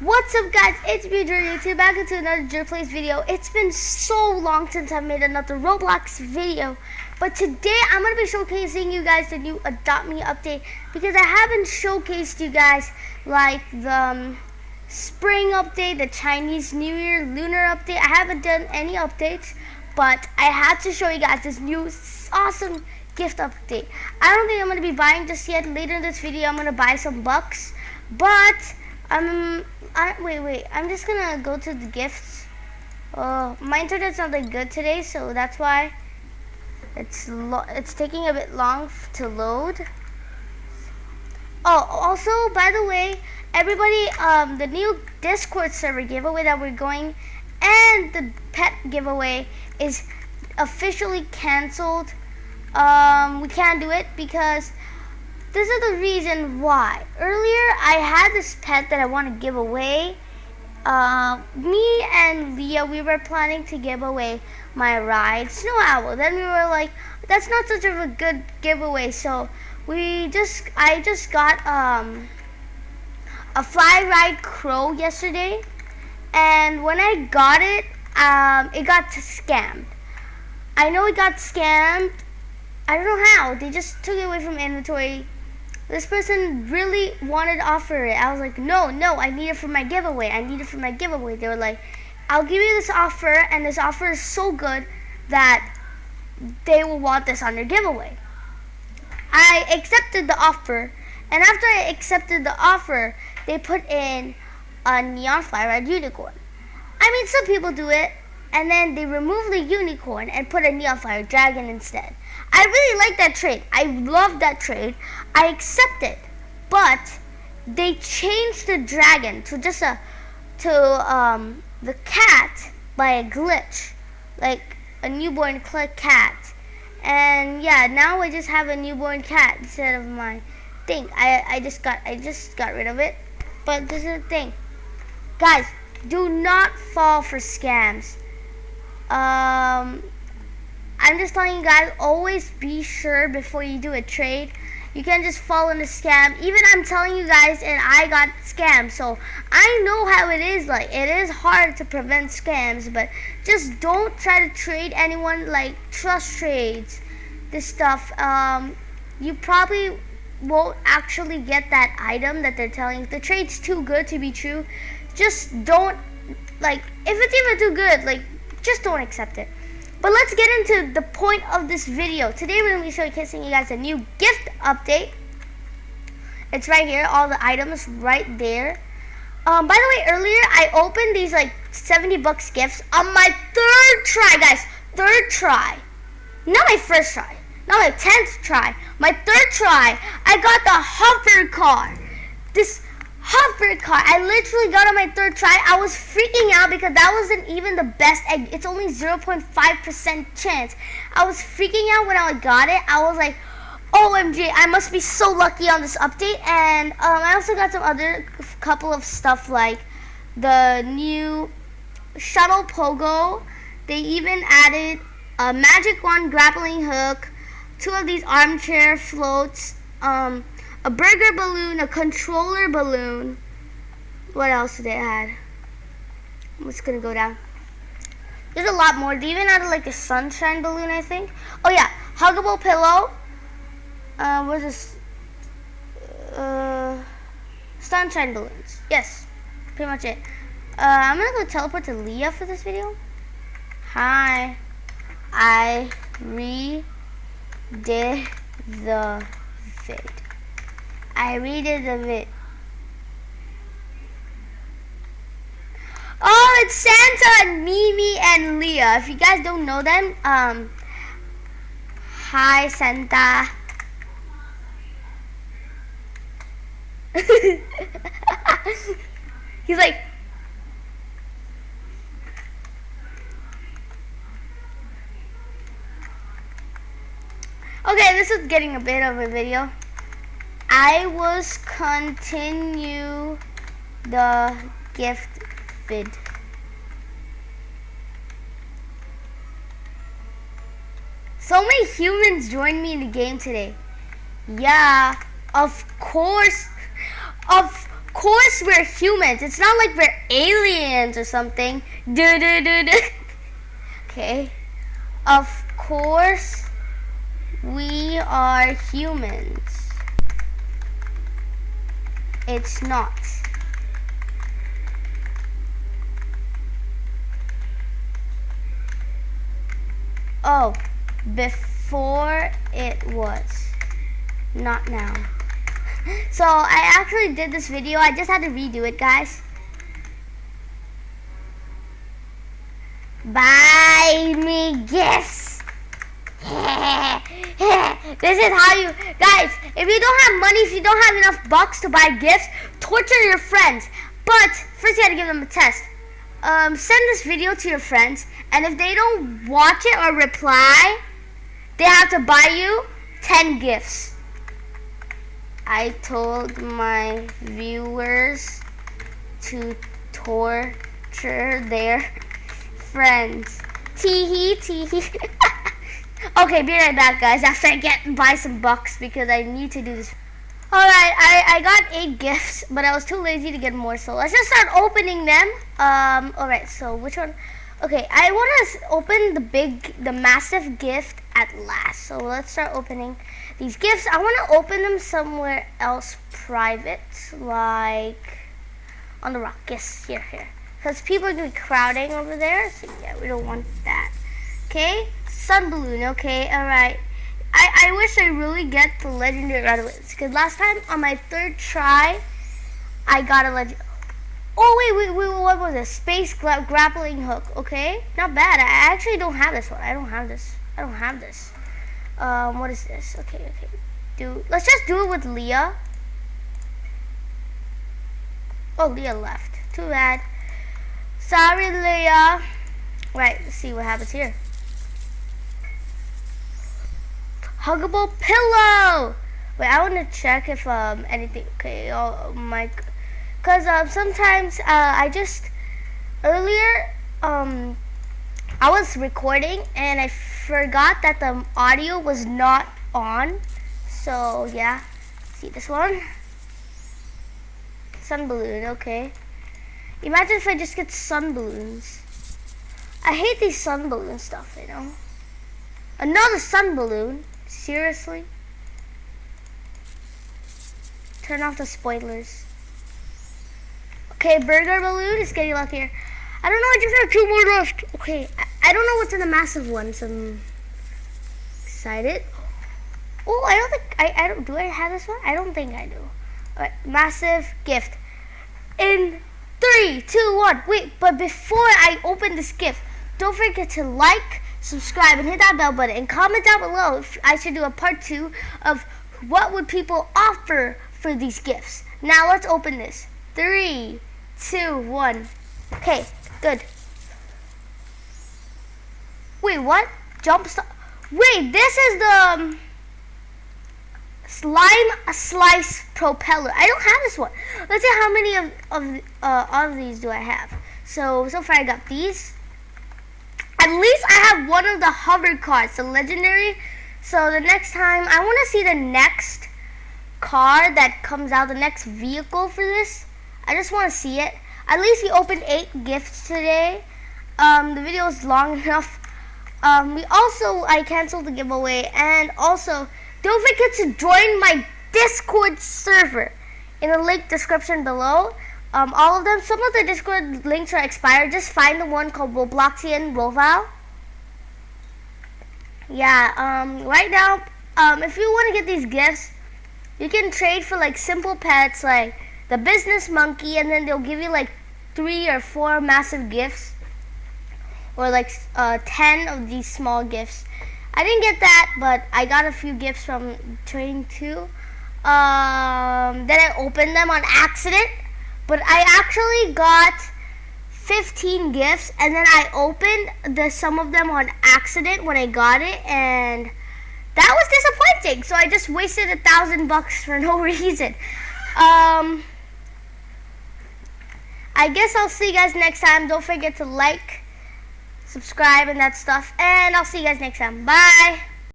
What's up guys, it's me Drew YouTube back into another Drew Plays video. It's been so long since I've made another Roblox video. But today I'm going to be showcasing you guys the new Adopt Me update. Because I haven't showcased you guys like the um, spring update, the Chinese New Year lunar update. I haven't done any updates. But I had to show you guys this new awesome gift update. I don't think I'm going to be buying just yet. Later in this video I'm going to buy some bucks. But... Um, I, wait, wait. I'm just gonna go to the gifts. Oh, my internet's not that good today, so that's why it's it's taking a bit long to load. Oh, also, by the way, everybody, um, the new Discord server giveaway that we're going and the pet giveaway is officially canceled. Um, we can't do it because this is the reason why. Earlier, I had this pet that I want to give away. Uh, me and Leah, we were planning to give away my ride, Snow Owl. Then we were like, that's not such of a good giveaway. So we just, I just got um, a fly ride crow yesterday. And when I got it, um, it got scammed. I know it got scammed. I don't know how. They just took it away from inventory this person really wanted to offer it. I was like, no, no, I need it for my giveaway. I need it for my giveaway. They were like, I'll give you this offer, and this offer is so good that they will want this on their giveaway. I accepted the offer, and after I accepted the offer, they put in a neon fly ride unicorn. I mean, some people do it, and then they remove the unicorn and put a neon fire dragon instead. I really like that trade. I love that trade. I accept it. But they changed the dragon to just a to um, the cat by a glitch, like a newborn cat. And yeah, now I just have a newborn cat instead of my thing. I I just got I just got rid of it. But this is the thing, guys. Do not fall for scams. Um, I'm just telling you guys, always be sure before you do a trade. You can't just fall in a scam. Even I'm telling you guys, and I got scammed. So I know how it is like. It is hard to prevent scams, but just don't try to trade anyone like trust trades. This stuff. Um, you probably won't actually get that item that they're telling. The trade's too good to be true, just don't like. If it's even too good, like just don't accept it. But let's get into the point of this video. Today we're going to be showcasing you guys a new gift update. It's right here, all the items right there. Um, by the way, earlier I opened these like 70 bucks gifts on my third try, guys. Third try. Not my first try. Not my 10th try. My third try, I got the hover car. This hover car. I literally got on my third try. I was freaking out because that wasn't even the best egg. It's only 0.5% chance. I was freaking out when I got it. I was like, OMG, I must be so lucky on this update. And um, I also got some other couple of stuff like the new shuttle pogo. They even added a magic wand grappling hook, two of these armchair floats, um, a burger balloon, a controller balloon. What else did they add? I'm just gonna go down. There's a lot more. They even added like a sunshine balloon, I think. Oh yeah, huggable pillow. Uh, what's this? Uh, sunshine balloons. Yes, pretty much it. Uh, I'm gonna go teleport to Leah for this video. Hi, I redid the vid. I read it a bit. Oh, it's Santa and Mimi and Leah. If you guys don't know them, um, hi Santa. He's like, okay, this is getting a bit of a video. I was continue the gift vid. So many humans joined me in the game today. Yeah, of course. Of course we're humans. It's not like we're aliens or something. Do do do. Okay. Of course we are humans. It's not. Oh, before it was. Not now. So I actually did this video. I just had to redo it, guys. Buy me gifts. this is how you, guys, if you don't have money, if you don't have enough bucks to buy gifts, torture your friends. But first you gotta give them a test. Um, send this video to your friends, and if they don't watch it or reply, they have to buy you 10 gifts. I told my viewers to torture their friends. Tee hee tee hee. okay, be right back, guys. After I get buy some bucks because I need to do this. Alright, I, I got eight gifts, but I was too lazy to get more, so let's just start opening them. Um, alright, so which one? Okay, I want to open the big, the massive gift at last. So let's start opening these gifts. I want to open them somewhere else private, like on the rock. Yes, here, here. Because people are going to be crowding over there, so yeah, we don't want that. Okay, sun balloon, okay, alright. I, I wish I really get the legendary away. Because last time on my third try, I got a legend. Oh, wait, wait, wait, what was it? Space gra grappling hook. Okay, not bad. I actually don't have this one. I don't have this. I don't have this. Um, what is this? Okay, okay. Do Let's just do it with Leah. Oh, Leah left. Too bad. Sorry, Leah. Right, let's see what happens here. Huggable pillow. Wait, I want to check if um anything. Okay, oh my, cause um sometimes uh I just earlier um I was recording and I forgot that the audio was not on. So yeah, see this one. Sun balloon, okay. Imagine if I just get sun balloons. I hate these sun balloon stuff, you know. Another sun balloon. Seriously? Turn off the spoilers. Okay, burger balloon is getting luckier. I don't know, I just have two more left. Okay, I, I don't know what's in the massive one, so I'm excited. Oh, I don't think, I, I don't, do I have this one? I don't think I do. Alright, massive gift. In three, two, one. Wait, but before I open this gift, don't forget to like, subscribe, and hit that bell button. And comment down below if I should do a part two of what would people offer for these gifts. Now let's open this. Three, two, one. Okay, good. Wait, what? Jump stop. Wait, this is the um, slime slice propeller. I don't have this one. Let's see how many of of uh, of these do I have. So so far I got these. At least I have one of the hover cards, the legendary. So the next time, I want to see the next car that comes out, the next vehicle for this. I just want to see it. At least we opened eight gifts today. Um, the video is long enough. Um, we also, I canceled the giveaway. And also, don't forget to join my Discord server in the link description below. Um, all of them, some of the Discord links are expired. Just find the one called Robloxian Roval. Yeah, um, right now, um, if you want to get these gifts, you can trade for like simple pets like the business monkey and then they'll give you like three or four massive gifts or like uh, 10 of these small gifts. I didn't get that, but I got a few gifts from trading too. Um, then I opened them on accident but I actually got 15 gifts and then I opened the some of them on accident when I got it and that was disappointing. So I just wasted a thousand bucks for no reason. Um, I guess I'll see you guys next time. Don't forget to like, subscribe, and that stuff. And I'll see you guys next time. Bye.